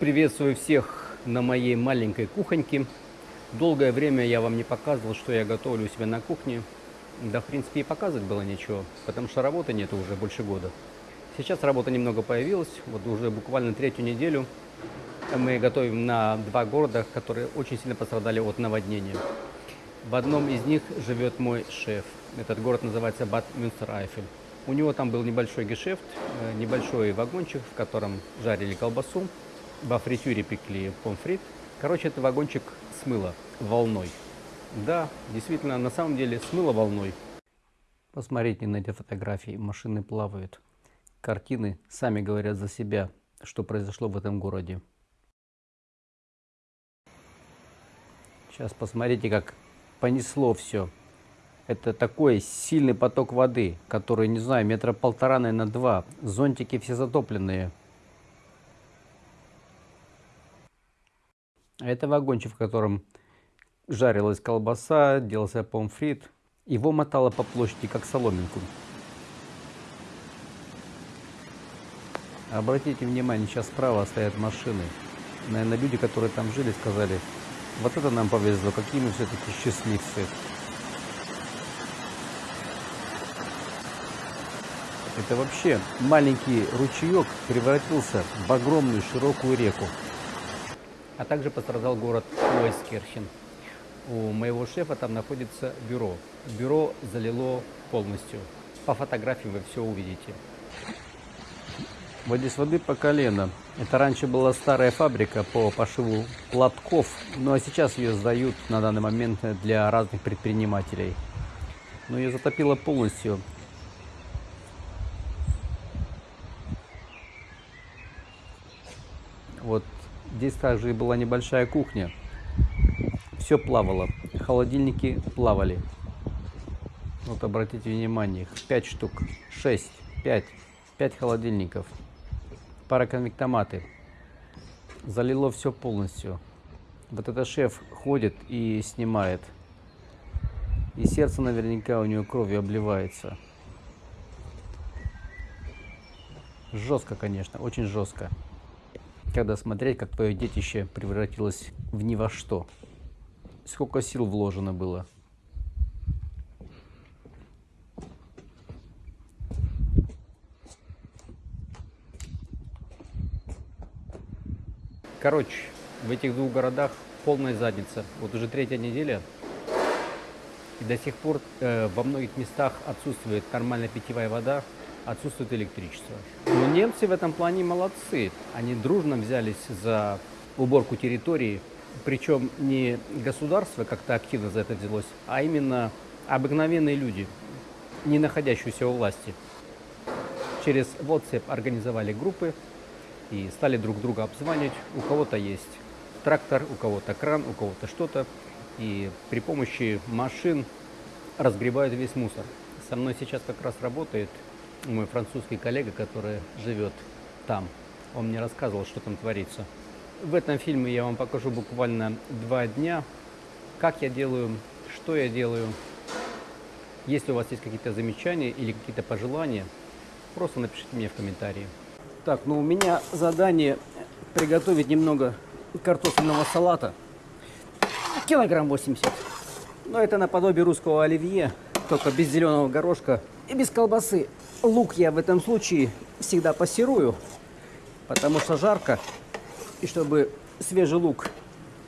Приветствую всех на моей маленькой кухоньке. Долгое время я вам не показывал, что я готовлю у себя на кухне. Да, в принципе, и показывать было ничего, потому что работы нету уже больше года. Сейчас работа немного появилась, вот уже буквально третью неделю мы готовим на два города, которые очень сильно пострадали от наводнения. В одном из них живет мой шеф. Этот город называется Бад Мюнстер-Айфель. У него там был небольшой гешефт, э, небольшой вагончик, в котором жарили колбасу, во фритюре пекли помфрит. Короче, это вагончик смыло волной. Да, действительно, на самом деле смыло волной. Посмотрите на эти фотографии, машины плавают. Картины сами говорят за себя, что произошло в этом городе. Сейчас посмотрите, как понесло все. Это такой сильный поток воды, который, не знаю, метра полтора, наверное, два. Зонтики все затопленные. Это вагончик, в котором жарилась колбаса, делался помфрит. Его мотало по площади, как соломинку. Обратите внимание, сейчас справа стоят машины. Наверное, люди, которые там жили, сказали, вот это нам повезло, какие мы все-таки счастливцы. Это вообще маленький ручеек превратился в огромную широкую реку. А также пострадал город Уэскерхен. У моего шефа там находится бюро. Бюро залило полностью. По фотографии вы все увидите. Вот здесь воды по колено. Это раньше была старая фабрика по пошиву платков, ну а сейчас ее сдают на данный момент для разных предпринимателей. Но ее затопило полностью. Вот здесь также была небольшая кухня. Все плавало. Холодильники плавали. Вот обратите внимание, их 5 штук, 6, 5, 5 холодильников, пара конвектоматы. Залило все полностью. Вот это шеф ходит и снимает. И сердце наверняка у него кровью обливается. Жестко, конечно, очень жестко когда смотреть, как твое детище превратилось в ни во что. Сколько сил вложено было. Короче, в этих двух городах полная задница. Вот уже третья неделя, и до сих пор э, во многих местах отсутствует нормальная питьевая вода, отсутствует электричество. Но немцы в этом плане молодцы. Они дружно взялись за уборку территории, причем не государство как-то активно за это взялось, а именно обыкновенные люди, не находящиеся у власти. Через WhatsApp организовали группы и стали друг друга обзванивать. У кого-то есть трактор, у кого-то кран, у кого-то что-то. И при помощи машин разгребают весь мусор. Со мной сейчас как раз работает мой французский коллега, который живет там. Он мне рассказывал, что там творится. В этом фильме я вам покажу буквально два дня, как я делаю, что я делаю. Если у вас есть какие-то замечания или какие-то пожелания, просто напишите мне в комментарии. Так, ну у меня задание приготовить немного картофельного салата. Килограмм 80. Но это наподобие русского оливье, только без зеленого горошка и без колбасы. Лук я в этом случае всегда пассирую, потому что жарко. И чтобы свежий лук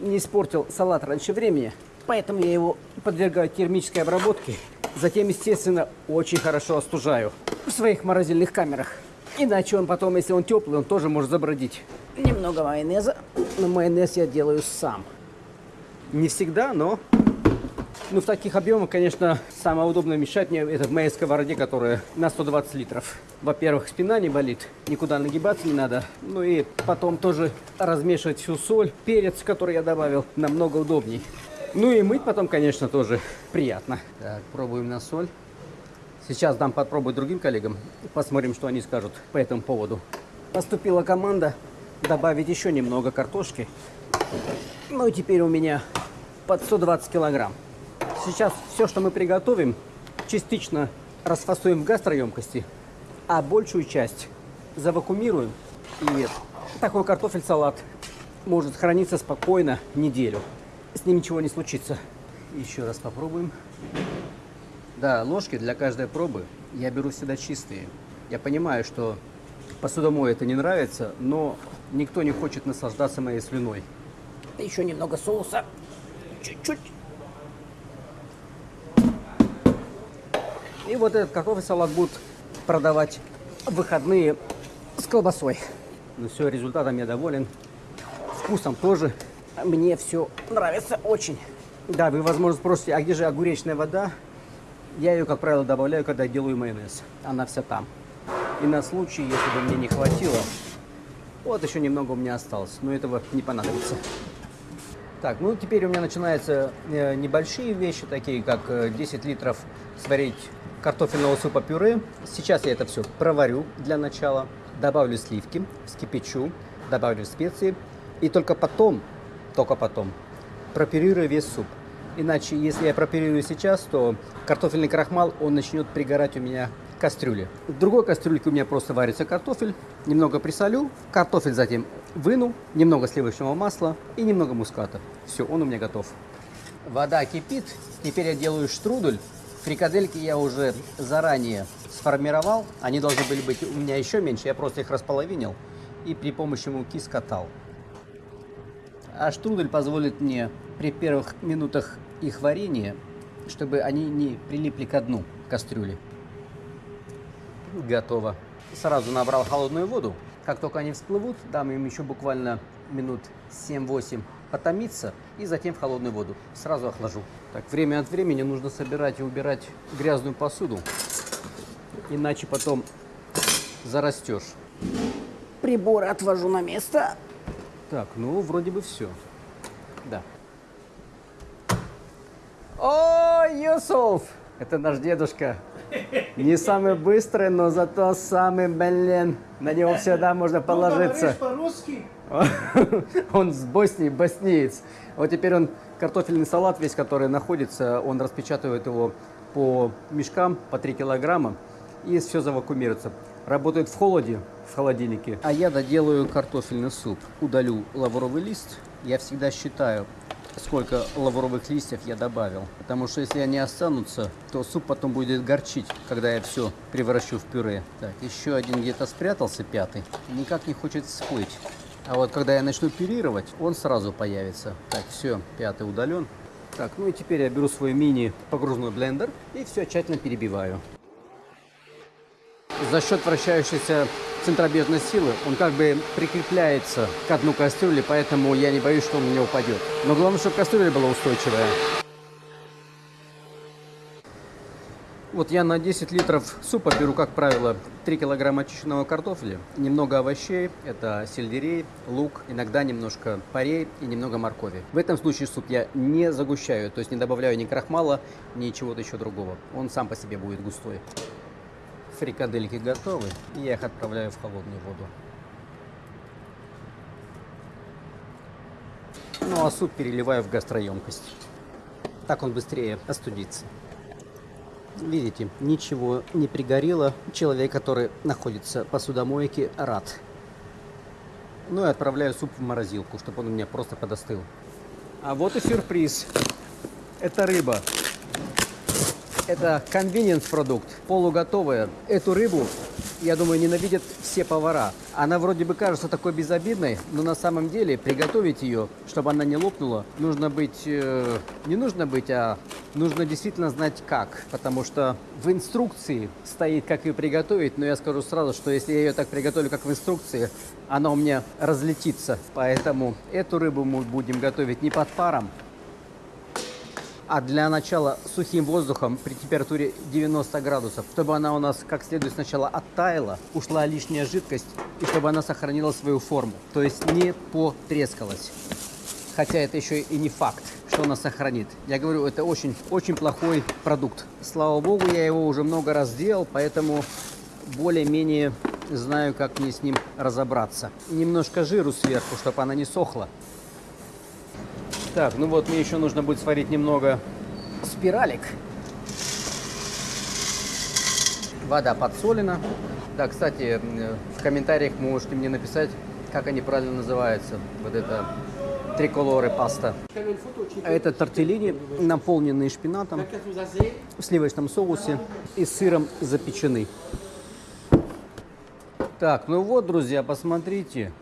не испортил салат раньше времени, поэтому я его подвергаю термической обработке. Затем, естественно, очень хорошо остужаю в своих морозильных камерах. Иначе он потом, если он теплый, он тоже может забродить. Немного майонеза, но майонез я делаю сам. Не всегда, но ну, в таких объемах, конечно, самое удобное мешать мне это в моей сковороде, которая на 120 литров. Во-первых, спина не болит, никуда нагибаться не надо. Ну и потом тоже размешивать всю соль, перец, который я добавил, намного удобней. Ну и мыть потом, конечно, тоже приятно. Так, пробуем на соль. Сейчас дам попробовать другим коллегам. Посмотрим, что они скажут по этому поводу. Поступила команда добавить еще немного картошки. Ну и теперь у меня под 120 килограмм. Сейчас все, что мы приготовим, частично расфасуем в гастроемкости, а большую часть завакумируем и Такой картофель-салат может храниться спокойно неделю. С ним ничего не случится. Еще раз попробуем. Да, ложки для каждой пробы я беру всегда чистые. Я понимаю, что посудомой это не нравится, но никто не хочет наслаждаться моей слюной. Еще немного соуса. Чуть-чуть. И вот этот картофель салат будут продавать в выходные с колбасой. Ну все, результатом я доволен. Вкусом тоже. Мне все нравится очень. Да, вы, возможно, спросите, а где же огуречная вода? Я ее, как правило, добавляю, когда делаю майонез. Она вся там. И на случай, если бы мне не хватило, вот еще немного у меня осталось, но этого не понадобится. Так, ну теперь у меня начинаются э, небольшие вещи, такие как э, 10 литров сварить картофельного супа пюре. Сейчас я это все проварю для начала, добавлю сливки, вскипячу, добавлю специи и только потом, только потом пропюрирую весь суп. Иначе, если я пропюрирую сейчас, то картофельный крахмал, он начнет пригорать у меня кастрюле. В другой кастрюльке у меня просто варится картофель, немного присолю, картофель затем выну, немного сливочного масла и немного муската. Все, он у меня готов. Вода кипит, теперь я делаю штрудель. Фрикадельки я уже заранее сформировал, они должны были быть у меня еще меньше, я просто их располовинил и при помощи муки скатал. А штрудель позволит мне при первых минутах их варенья, чтобы они не прилипли к дну кастрюли. Готово. Сразу набрал холодную воду. Как только они всплывут, дам им еще буквально минут 7-8 потомиться и затем в холодную воду. Сразу охлажу. Так, время от времени нужно собирать и убирать грязную посуду, иначе потом зарастешь. Приборы отвожу на место. Так, ну, вроде бы все. Да. О, Юсуф! Это наш дедушка. Не самый быстрый, но зато самый, блин, на него всегда можно положиться. по-русски? Он с Боснии, боснеец. Вот теперь он картофельный салат весь, который находится, он распечатывает его по мешкам, по 3 килограмма, и все завакумируется. Работает в холоде, в холодильнике. А я доделаю картофельный суп. Удалю лавровый лист. Я всегда считаю, сколько лавровых листьев я добавил. Потому что если они останутся, то суп потом будет горчить, когда я все превращу в пюре. Так, еще один где-то спрятался, пятый. Никак не хочет всплыть. А вот когда я начну пюрировать, он сразу появится. Так, все, пятый удален. Так, ну и теперь я беру свой мини погружной блендер и все тщательно перебиваю. За счет вращающейся центробежной силы он как бы прикрепляется к дну кастрюли, поэтому я не боюсь, что он меня упадет. Но главное, чтобы кастрюля была устойчивая. Вот я на 10 литров супа беру, как правило, 3 килограмма очищенного картофеля, немного овощей, это сельдерей, лук, иногда немножко парей и немного моркови. В этом случае суп я не загущаю, то есть не добавляю ни крахмала, ни чего-то еще другого. Он сам по себе будет густой. Фрикадельки готовы, и я их отправляю в холодную воду. Ну а суп переливаю в гастроемкость. Так он быстрее остудится. Видите, ничего не пригорело. Человек, который находится в посудомойке, рад. Ну и отправляю суп в морозилку, чтобы он у меня просто подостыл. А вот и сюрприз. Это рыба. Это convenience продукт, полуготовая. Эту рыбу, я думаю, ненавидят все повара. Она вроде бы кажется такой безобидной, но на самом деле приготовить ее, чтобы она не лопнула, нужно быть... Э, не нужно быть, а нужно действительно знать как. Потому что в инструкции стоит, как ее приготовить, но я скажу сразу, что если я ее так приготовлю, как в инструкции, она у меня разлетится. Поэтому эту рыбу мы будем готовить не под паром, а для начала сухим воздухом при температуре 90 градусов, чтобы она у нас как следует сначала оттаяла, ушла лишняя жидкость и чтобы она сохранила свою форму, то есть не потрескалась. Хотя это еще и не факт, что она сохранит. Я говорю, это очень, очень плохой продукт. Слава богу, я его уже много раз делал, поэтому более-менее знаю, как мне с ним разобраться. Немножко жиру сверху, чтобы она не сохла. Так, ну вот мне еще нужно будет сварить немного спиралек. Вода подсолена. Да, кстати, в комментариях можете мне написать, как они правильно называются. Вот это триколоры паста. А это тортеллини, наполненные шпинатом, в сливочном соусе и сыром запечены. Так, ну вот, друзья, посмотрите.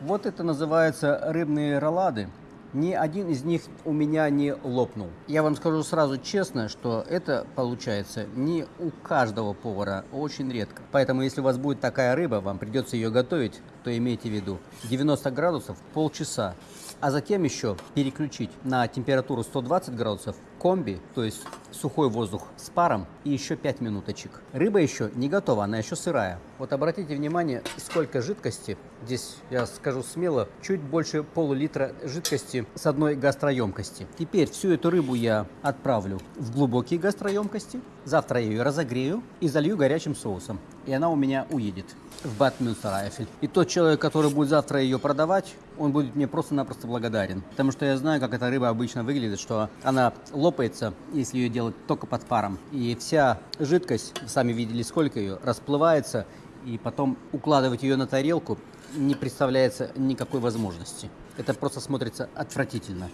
Вот это называется рыбные роллады. Ни один из них у меня не лопнул. Я вам скажу сразу честно, что это получается не у каждого повара, очень редко. Поэтому, если у вас будет такая рыба, вам придется ее готовить, то имейте в виду 90 градусов полчаса, а затем еще переключить на температуру 120 градусов комби, то есть сухой воздух с паром и еще 5 минуточек. Рыба еще не готова, она еще сырая. Вот обратите внимание, сколько жидкости. Здесь, я скажу смело, чуть больше полулитра жидкости с одной гастроемкости. Теперь всю эту рыбу я отправлю в глубокие гастроемкости. Завтра я ее разогрею и залью горячим соусом. И она у меня уедет в Бад Мюнстерайфель. И тот человек, который будет завтра ее продавать, он будет мне просто-напросто благодарен. Потому что я знаю, как эта рыба обычно выглядит, что она лопается, если ее делать только под паром. И вся жидкость, сами видели сколько ее, расплывается, и потом укладывать ее на тарелку не представляется никакой возможности. Это просто смотрится отвратительно.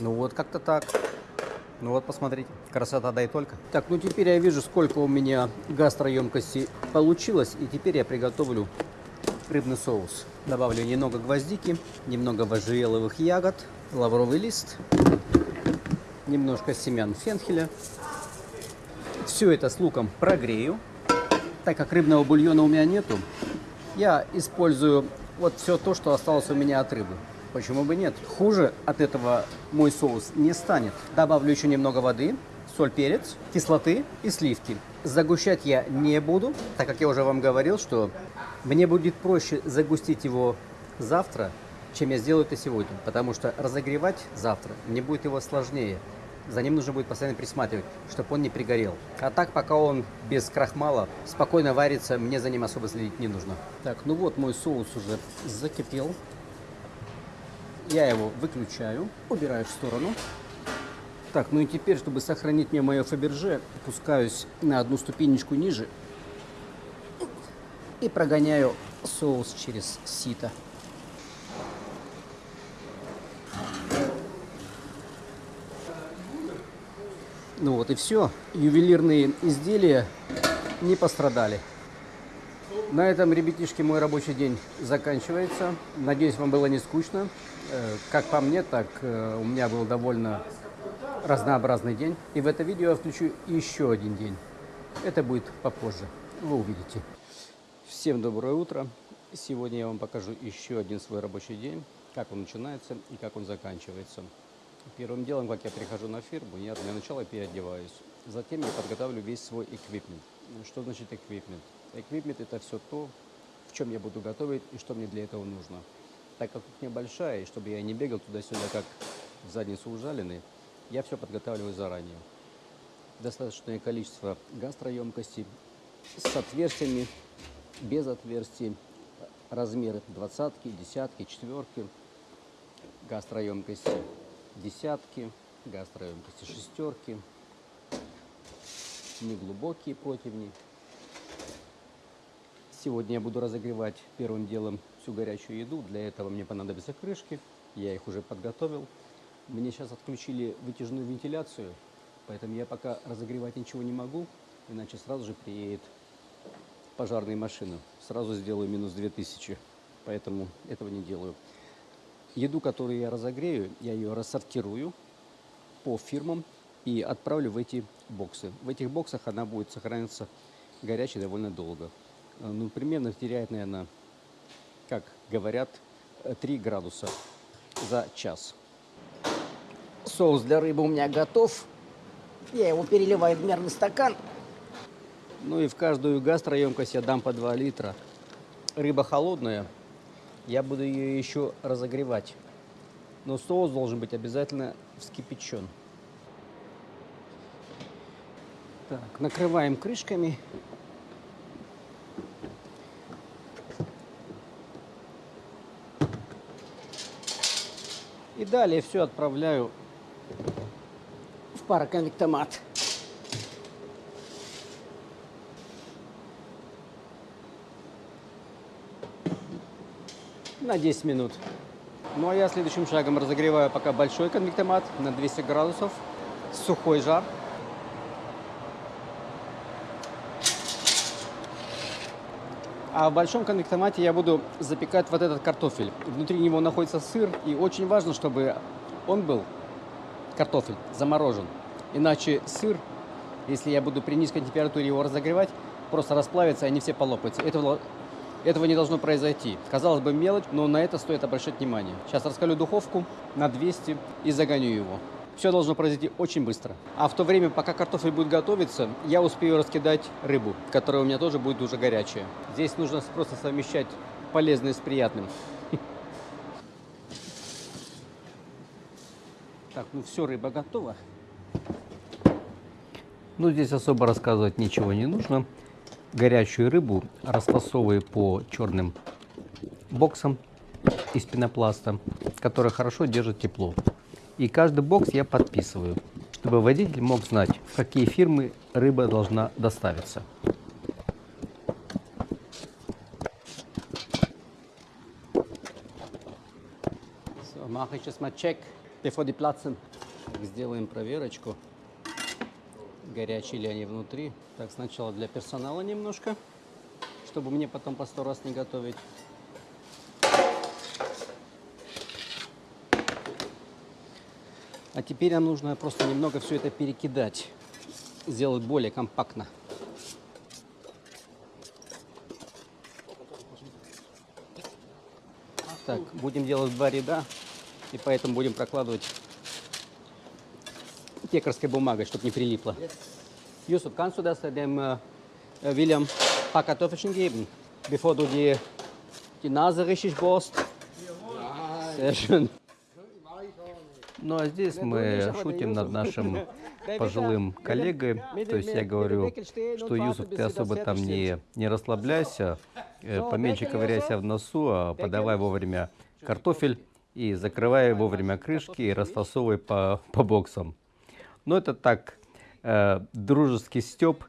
Ну вот как-то так. Ну вот, посмотрите, красота да и только. Так, ну теперь я вижу, сколько у меня гастроемкости получилось, и теперь я приготовлю рыбный соус. Добавлю немного гвоздики, немного можжевеловых ягод, лавровый лист, немножко семян фенхеля. Все это с луком прогрею. Так как рыбного бульона у меня нету, я использую вот все то, что осталось у меня от рыбы. Почему бы нет? Хуже от этого мой соус не станет. Добавлю еще немного воды, соль, перец, кислоты и сливки. Загущать я не буду, так как я уже вам говорил, что мне будет проще загустить его завтра, чем я сделаю это сегодня. Потому что разогревать завтра мне будет его сложнее. За ним нужно будет постоянно присматривать, чтобы он не пригорел. А так, пока он без крахмала спокойно варится, мне за ним особо следить не нужно. Так, ну вот мой соус уже закипел. Я его выключаю, убираю в сторону. Так, ну и теперь, чтобы сохранить мне мое фаберже, опускаюсь на одну ступенечку ниже и прогоняю соус через сито. Ну вот и все. Ювелирные изделия не пострадали. На этом, ребятишки, мой рабочий день заканчивается. Надеюсь, вам было не скучно. Э, как по мне, так э, у меня был довольно разнообразный день. И в это видео я включу еще один день. Это будет попозже. Вы увидите. Всем доброе утро. Сегодня я вам покажу еще один свой рабочий день. Как он начинается и как он заканчивается. Первым делом, как я прихожу на фирму, я для начала переодеваюсь. Затем я подготавливаю весь свой эквипмент. Что значит эквипмент? Эквипмент это все то, в чем я буду готовить и что мне для этого нужно. Так как кухня большая, и чтобы я не бегал туда-сюда, как в задницу ужаленный, я все подготавливаю заранее. Достаточное количество гастроемкостей с отверстиями, без отверстий, размеры двадцатки, десятки, четверки, гастроемкости десятки, гастроемкости шестерки, неглубокие противни. Сегодня я буду разогревать первым делом всю горячую еду. Для этого мне понадобятся крышки. Я их уже подготовил. Мне сейчас отключили вытяжную вентиляцию, поэтому я пока разогревать ничего не могу, иначе сразу же приедет пожарная машина. Сразу сделаю минус 2000, поэтому этого не делаю. Еду, которую я разогрею, я ее рассортирую по фирмам и отправлю в эти боксы. В этих боксах она будет сохраняться горячей довольно долго. Э, ну, примерно теряет, наверное, как говорят, 3 градуса за час. Соус для рыбы у меня готов. Я его переливаю в мерный стакан. Ну и в каждую гастроемкость я дам по 2 литра. Рыба холодная, я буду ее еще разогревать. Но соус должен быть обязательно вскипячен. Так, накрываем крышками. И далее все отправляю в пароконвектомат. на 10 минут. Ну а я следующим шагом разогреваю пока большой конвектомат на 200 градусов. Сухой жар. А в большом конвектомате я буду запекать вот этот картофель. Внутри него находится сыр, и очень важно, чтобы он был, картофель, заморожен. Иначе сыр, если я буду при низкой температуре его разогревать, просто расплавится, и они все полопаются. Этого, этого не должно произойти. Казалось бы, мелочь, но на это стоит обращать внимание. Сейчас раскалю духовку на 200 и загоню его. Все должно произойти очень быстро. А в то время, пока картофель будет готовиться, я успею раскидать рыбу, которая у меня тоже будет уже горячая. Здесь нужно просто совмещать полезное с приятным. Так, ну все, рыба готова. Ну, здесь особо рассказывать ничего не нужно. Горячую рыбу расфасовываю по черным боксам из пенопласта, которые хорошо держат тепло. И каждый бокс я подписываю, чтобы водитель мог знать, в какие фирмы рыба должна доставиться. So, mache ich сейчас mal check, platzen. Сделаем проверочку, горячие ли они внутри. Так, сначала для персонала немножко, чтобы мне потом по сто раз не готовить. А теперь нам нужно просто немного все это перекидать, сделать более компактно. Так, будем делать два ряда, и поэтому будем прокладывать текарской бумагой, чтобы не прилипло. Yusuf, kannst du das dem äh, William paar Kartoffelchen geben, bevor du die, die richtig bohrst? Ну а здесь мы шутим над нашим пожилым коллегой. То есть я говорю, что Юсуф, ты особо там не, не расслабляйся, э, поменьше ковыряйся в носу, а подавай вовремя картофель и закрывай вовремя крышки и расфасовывай по, по боксам. Но это так, э, дружеский степ,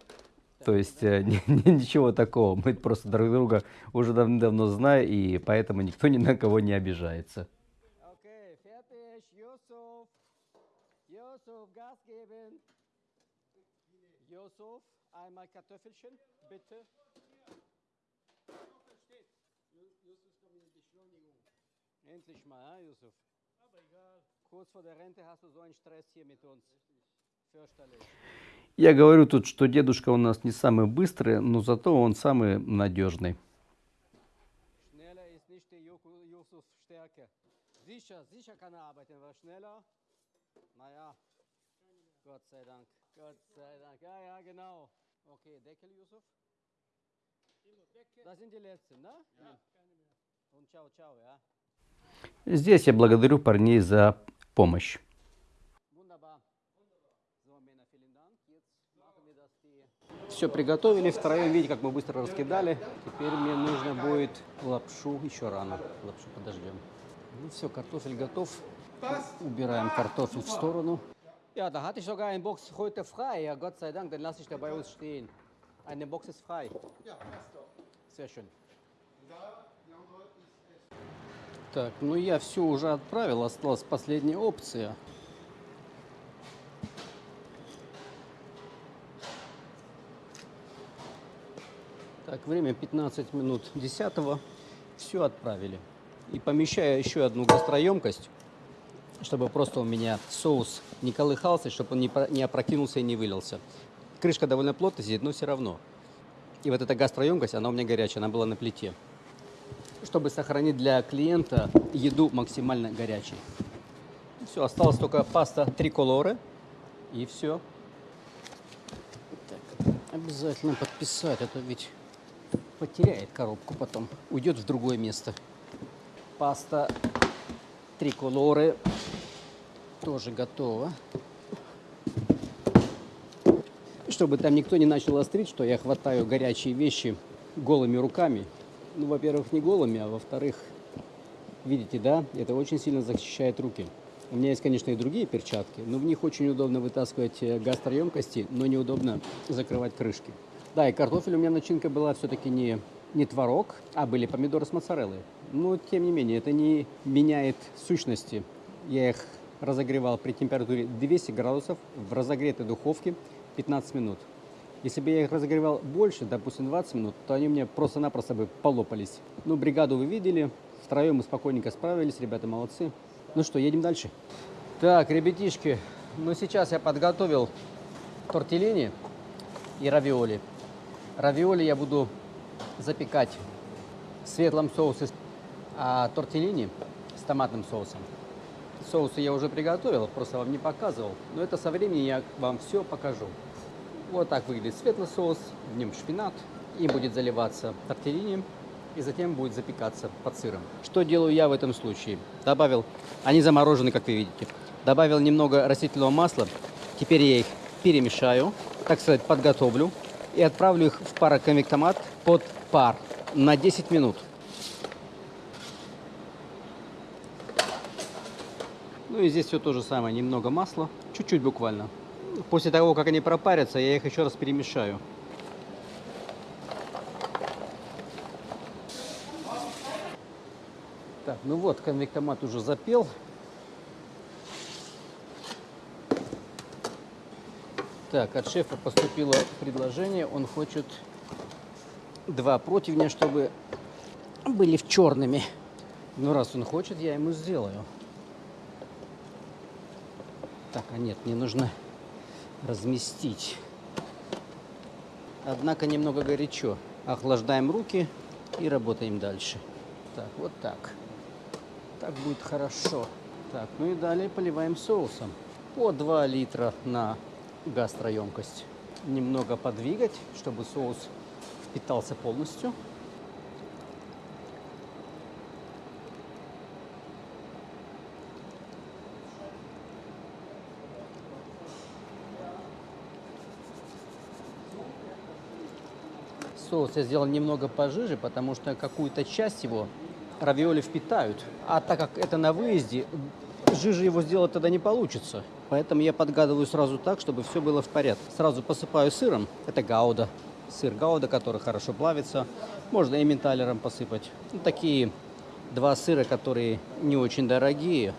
то есть э, ничего такого. Мы просто друг друга уже давно знаем, и поэтому никто ни на кого не обижается. Yusuf, einmal Kartoffelchen, bitte. Endlich mal, ja, Yusuf? Aber egal. Kurz vor der Rente hast du so einen Stress hier mit uns. Fürchterlich. Я говорю тут, что дедушка у нас не самый быстрый, но зато он самый надежный. Er Gott sei Dank. Gott sei Dank. Ja, ja, genau. Okay, Deckel, Yusuf. Das sind die letzten, ne? Ja, Und ciao, ciao, ja. Здесь я благодарю парней за помощь. Все приготовили втроем, видите, как мы быстро раскидали. Теперь мне нужно будет лапшу, еще рано, лапшу подождем. Ну все, картофель готов. Убираем картофель в сторону. Ja, da hatte ich sogar eine Box heute frei. Ja, Gott sei Dank, dann lasse ich da bei uns stehen. Eine Box ist frei. Ja, Sehr schön. Так, ну я все уже отправил, осталась последняя опция. Так, время 15 минут 10 Все отправили. И помещаю еще одну гастроемкость, чтобы просто у меня соус не колыхался, чтобы он не, про- не опрокинулся и не вылился. Крышка довольно плотно сидит, но все равно. И вот эта гастроемкость, она у меня горячая, она была на плите чтобы сохранить для клиента еду максимально горячей. Все, осталось только паста триколоре и все. Так, обязательно подписать, а то ведь потеряет коробку потом, уйдет в другое место. Паста триколоре тоже готова. Чтобы там никто не начал острить, что я хватаю горячие вещи голыми руками. Ну, во-первых, не голыми, а во-вторых, видите, да, это очень сильно защищает руки. У меня есть, конечно, и другие перчатки, но в них очень удобно вытаскивать э, гастроемкости, но неудобно закрывать крышки. Да, и картофель у меня начинка была все-таки не, не творог, а были помидоры с моцареллой. Но, тем не менее, это не меняет сущности. Я их разогревал при температуре 200 градусов в разогретой духовке 15 минут. Если бы я их разогревал больше, допустим, 20 минут, то они меня просто-напросто бы полопались. Ну, бригаду вы видели, втроем мы спокойненько справились, ребята молодцы. Ну что, едем дальше. Так, ребятишки, ну сейчас я подготовил тортеллини и равиоли. Равиоли я буду запекать в светлом соусе, а тортеллини с томатным соусом. Соусы я уже приготовил, просто вам не показывал. Но это со временем я вам все покажу. Вот так выглядит светлый соус, в нем шпинат. Им будет заливаться тортеллини и затем будет запекаться под сыром. Что делаю я в этом случае? Добавил, они заморожены, как вы видите. Добавил немного растительного масла. Теперь я их перемешаю, так сказать, подготовлю и отправлю их в пароконвектомат под пар на 10 минут. Ну и здесь все то же самое, немного масла, чуть-чуть буквально. После того, как они пропарятся, я их еще раз перемешаю. Так, ну вот, конвектомат уже запел. Так, от шефа поступило предложение. Он хочет два противня, чтобы были в черными. Ну, раз он хочет, я ему сделаю. Так, а нет, мне нужно разместить. Однако немного горячо. Охлаждаем руки и работаем дальше. Так, вот так. Так будет хорошо. Так, ну и далее поливаем соусом. По 2 литра на гастроемкость. Немного подвигать, чтобы соус впитался полностью. Соус я сделал немного пожиже, потому что какую-то часть его равиоли впитают. А так как это на выезде, жиже его сделать тогда не получится. Поэтому я подгадываю сразу так, чтобы все было в порядке. Сразу посыпаю сыром. Это гауда. Сыр гауда, который хорошо плавится. Можно и менталером посыпать. Ну, такие два сыра, которые не очень дорогие.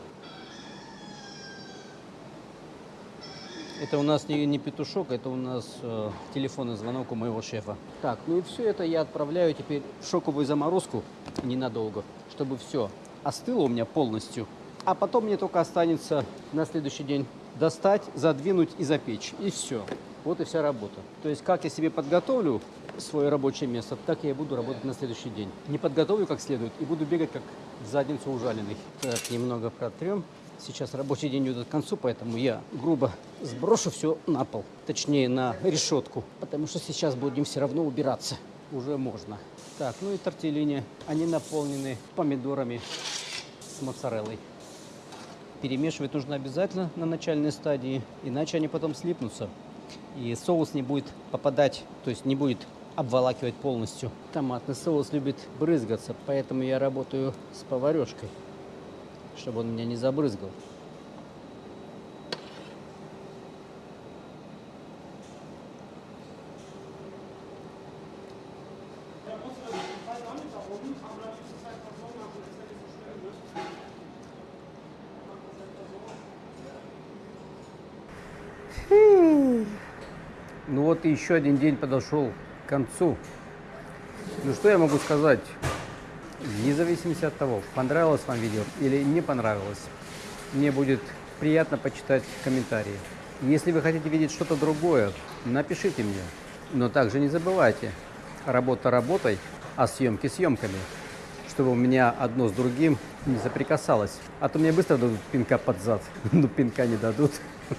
Это у нас не, не петушок, это у нас э, телефонный звонок у моего шефа. Так, ну и все это я отправляю теперь в шоковую заморозку ненадолго, чтобы все остыло у меня полностью. А потом мне только останется на следующий день достать, задвинуть и запечь. И все. Вот и вся работа. То есть как я себе подготовлю свое рабочее место, так я и буду работать на следующий день. Не подготовлю как следует и буду бегать как в задницу ужаленный. Так, немного протрем. Сейчас рабочий день идет к концу, поэтому я грубо сброшу все на пол. Точнее, на решетку. Потому что сейчас будем все равно убираться. Уже можно. Так, ну и тортеллини. Они наполнены помидорами с моцареллой. Перемешивать нужно обязательно на начальной стадии, иначе они потом слипнутся. И соус не будет попадать, то есть не будет обволакивать полностью. Томатный соус любит брызгаться, поэтому я работаю с поварешкой чтобы он меня не забрызгал. Ну вот и еще один день подошел к концу. Ну что я могу сказать? Вне зависимости от того, понравилось вам видео или не понравилось, мне будет приятно почитать комментарии. Если вы хотите видеть что-то другое, напишите мне. Но также не забывайте, работа работой, а съемки съемками, чтобы у меня одно с другим не соприкасалось. А то мне быстро дадут пинка под зад, но пинка не дадут.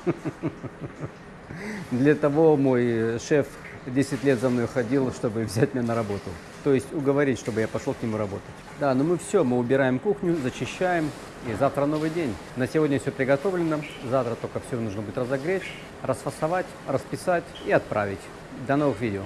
Для того мой шеф 10 лет за мной ходил, чтобы взять меня на работу. То есть уговорить, чтобы я пошел к нему работать. Да, ну мы все, мы убираем кухню, зачищаем. И завтра новый день. На сегодня все приготовлено. Завтра только все нужно будет разогреть, расфасовать, расписать и отправить. До новых видео.